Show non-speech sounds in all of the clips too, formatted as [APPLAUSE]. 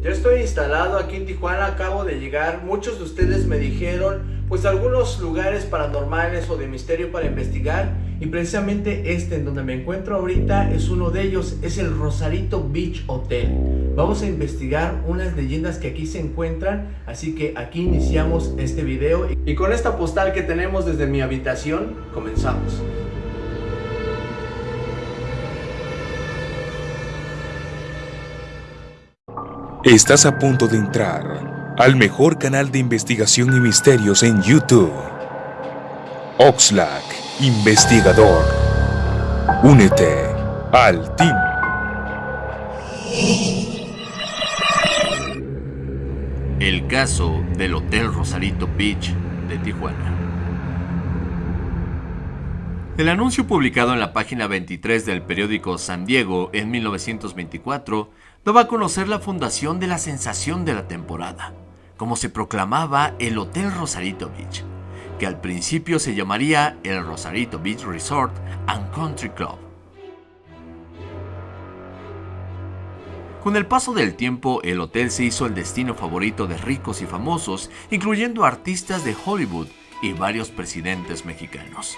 Ya estoy instalado aquí en Tijuana, acabo de llegar. Muchos de ustedes me dijeron, pues algunos lugares paranormales o de misterio para investigar. Y precisamente este en donde me encuentro ahorita es uno de ellos, es el Rosarito Beach Hotel. Vamos a investigar unas leyendas que aquí se encuentran, así que aquí iniciamos este video. Y con esta postal que tenemos desde mi habitación, comenzamos. Estás a punto de entrar al mejor canal de investigación y misterios en YouTube. Oxlack, investigador. Únete al team. El caso del Hotel Rosarito Beach de Tijuana. El anuncio publicado en la página 23 del periódico San Diego en 1924 daba a conocer la fundación de la sensación de la temporada, como se proclamaba el Hotel Rosarito Beach, que al principio se llamaría el Rosarito Beach Resort and Country Club. Con el paso del tiempo, el hotel se hizo el destino favorito de ricos y famosos, incluyendo artistas de Hollywood y varios presidentes mexicanos.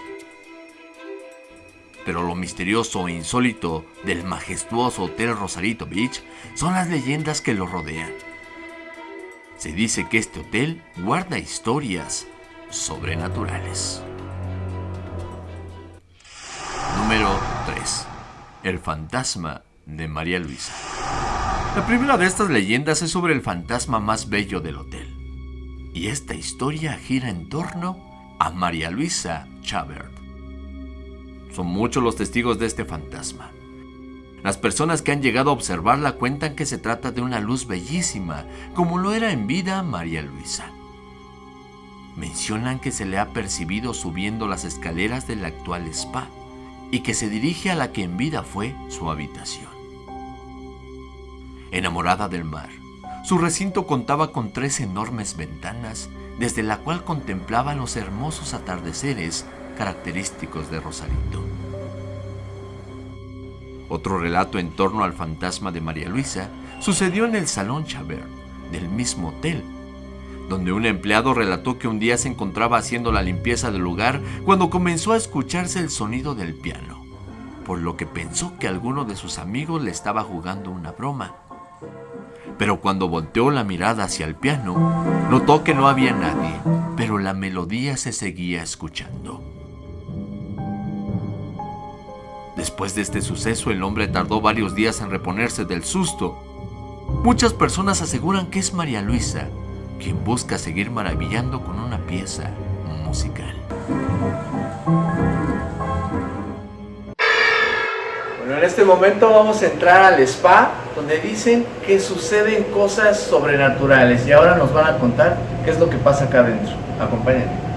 Pero lo misterioso e insólito del majestuoso Hotel Rosarito Beach son las leyendas que lo rodean. Se dice que este hotel guarda historias sobrenaturales. Número 3. El fantasma de María Luisa. La primera de estas leyendas es sobre el fantasma más bello del hotel. Y esta historia gira en torno a María Luisa Chabert. Son muchos los testigos de este fantasma. Las personas que han llegado a observarla cuentan que se trata de una luz bellísima, como lo era en vida María Luisa. Mencionan que se le ha percibido subiendo las escaleras del actual spa y que se dirige a la que en vida fue su habitación. Enamorada del mar, su recinto contaba con tres enormes ventanas desde la cual contemplaba los hermosos atardeceres característicos de Rosarito. Otro relato en torno al fantasma de María Luisa sucedió en el Salón Chabert del mismo hotel, donde un empleado relató que un día se encontraba haciendo la limpieza del lugar cuando comenzó a escucharse el sonido del piano, por lo que pensó que alguno de sus amigos le estaba jugando una broma. Pero cuando volteó la mirada hacia el piano, notó que no había nadie, pero la melodía se seguía escuchando. Después de este suceso, el hombre tardó varios días en reponerse del susto. Muchas personas aseguran que es María Luisa, quien busca seguir maravillando con una pieza musical. Bueno, en este momento vamos a entrar al spa, donde dicen que suceden cosas sobrenaturales. Y ahora nos van a contar qué es lo que pasa acá adentro. Acompáñenme.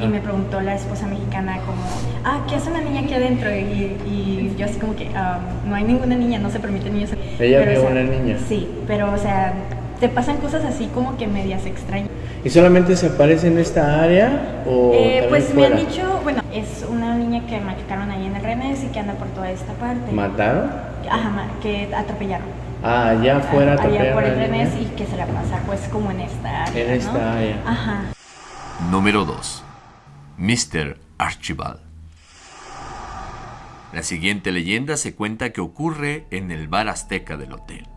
Y me preguntó la esposa mexicana como, ah, ¿qué hace una niña aquí adentro? Y, yo así como que, ah, no hay ninguna niña, no se permite niños. ¿Ella vio una niña? Sí, pero o sea, te pasan cosas así como que medias extrañas. ¿Y solamente se aparece en esta área o eh, Pues me han dicho, bueno, es una niña que machucaron ahí en el Renes y que anda por toda esta parte. ¿Mataron? Ajá, que atropellaron. Ah, allá afuera atropellaron. Allá por el Renes y que se la pasa pues como en esta área, En esta área. Ajá. Número 2. Mr. Archibald. La siguiente leyenda se cuenta que ocurre en el bar azteca del hotel.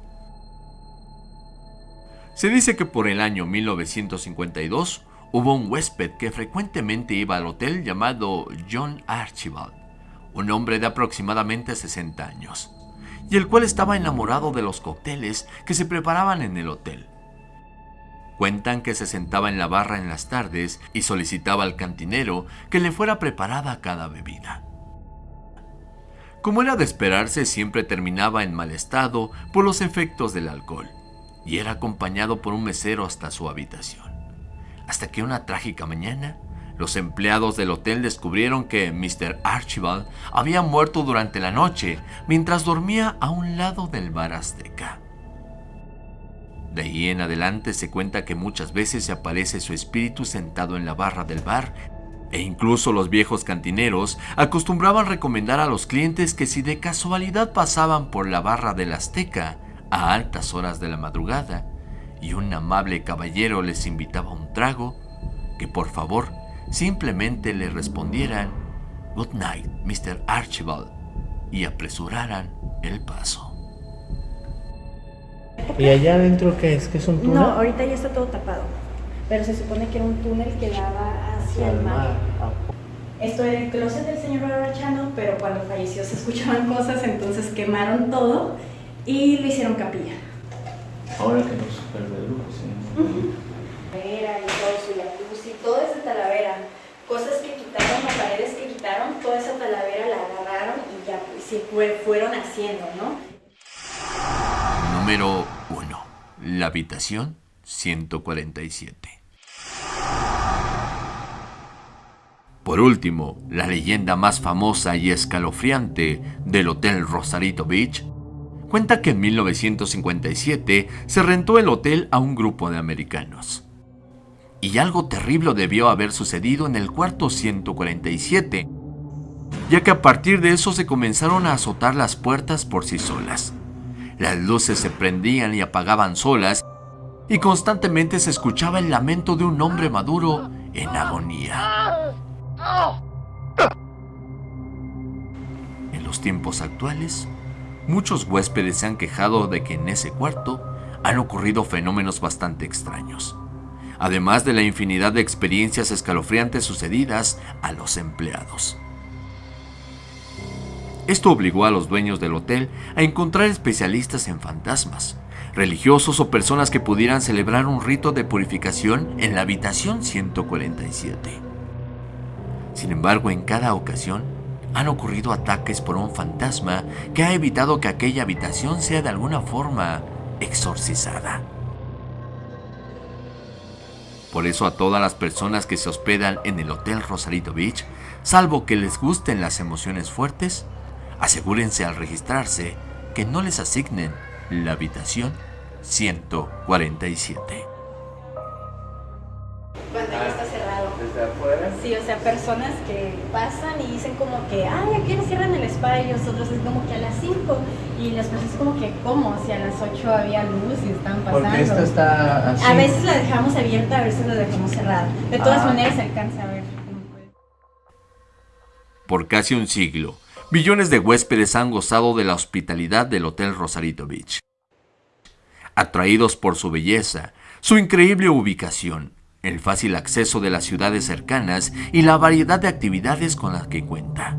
Se dice que por el año 1952 hubo un huésped que frecuentemente iba al hotel llamado John Archibald, un hombre de aproximadamente 60 años, y el cual estaba enamorado de los cócteles que se preparaban en el hotel. Cuentan que se sentaba en la barra en las tardes y solicitaba al cantinero que le fuera preparada cada bebida. Como era de esperarse, siempre terminaba en mal estado por los efectos del alcohol y era acompañado por un mesero hasta su habitación. Hasta que una trágica mañana, los empleados del hotel descubrieron que Mr. Archibald había muerto durante la noche mientras dormía a un lado del bar azteca. De ahí en adelante se cuenta que muchas veces se aparece su espíritu sentado en la barra del bar E incluso los viejos cantineros acostumbraban recomendar a los clientes que si de casualidad pasaban por la barra del Azteca a altas horas de la madrugada y un amable caballero les invitaba un trago, que por favor simplemente le respondieran Good night, Mr. Archibald, y apresuraran el paso. ¿Y allá adentro qué es? ¿Qué es un túnel? No, ahorita ya está todo tapado. Pero se supone que era un túnel que daba hacia el mar. Esto era el closet del señor Barbarachano, pero cuando falleció se [LAUGHS] escuchaban cosas, entonces quemaron todo y lo hicieron capilla. Ahora que no es super de lujo, sí. Talavera y todo su jacuzzi, todo es de Talavera. Cosas que quitaron, las paredes que quitaron, toda esa Talavera la agarraron y ya pues, se fue- fueron haciendo, ¿no? Número 1. La habitación 147. Por último, la leyenda más famosa y escalofriante del Hotel Rosarito Beach cuenta que en 1957 se rentó el hotel a un grupo de americanos. Y algo terrible debió haber sucedido en el cuarto 147, ya que a partir de eso se comenzaron a azotar las puertas por sí solas. Las luces se prendían y apagaban solas y constantemente se escuchaba el lamento de un hombre maduro en agonía. En los tiempos actuales, muchos huéspedes se han quejado de que en ese cuarto han ocurrido fenómenos bastante extraños, además de la infinidad de experiencias escalofriantes sucedidas a los empleados. Esto obligó a los dueños del hotel a encontrar especialistas en fantasmas, religiosos o personas que pudieran celebrar un rito de purificación en la habitación 147. Sin embargo, en cada ocasión han ocurrido ataques por un fantasma que ha evitado que aquella habitación sea de alguna forma exorcizada. Por eso a todas las personas que se hospedan en el Hotel Rosarito Beach, salvo que les gusten las emociones fuertes, asegúrense al registrarse que no les asignen la habitación 147. Cuando ya está cerrado. Desde afuera. Sí, o sea, personas que pasan y dicen como que, ay, aquí nos cierran el spa y nosotros es como que a las 5. Y las personas como que, ¿cómo? Si a las 8 había luz y estaban pasando. Porque esta está así. A veces la dejamos abierta, a veces la dejamos cerrada. De todas Ah. maneras se alcanza a ver. Por casi un siglo, millones de huéspedes han gozado de la hospitalidad del Hotel Rosarito Beach. Atraídos por su belleza, su increíble ubicación, el fácil acceso de las ciudades cercanas y la variedad de actividades con las que cuenta.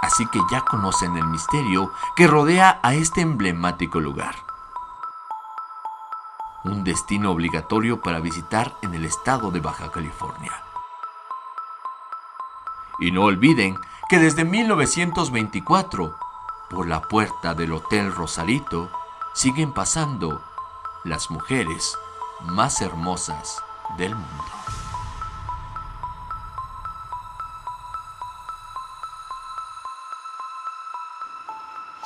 Así que ya conocen el misterio que rodea a este emblemático lugar. Un destino obligatorio para visitar en el estado de Baja California. Y no olviden que desde 1924, por la puerta del Hotel Rosarito, siguen pasando las mujeres más hermosas del mundo.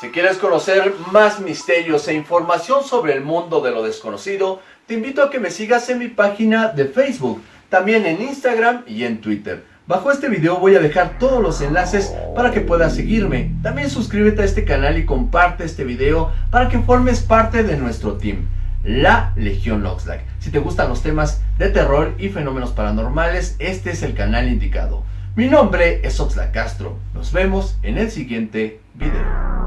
Si quieres conocer más misterios e información sobre el mundo de lo desconocido, te invito a que me sigas en mi página de Facebook, también en Instagram y en Twitter. Bajo este video voy a dejar todos los enlaces para que puedas seguirme. También suscríbete a este canal y comparte este video para que formes parte de nuestro team, la Legión Oxlack. Si te gustan los temas de terror y fenómenos paranormales, este es el canal indicado. Mi nombre es Oxlack Castro. Nos vemos en el siguiente video.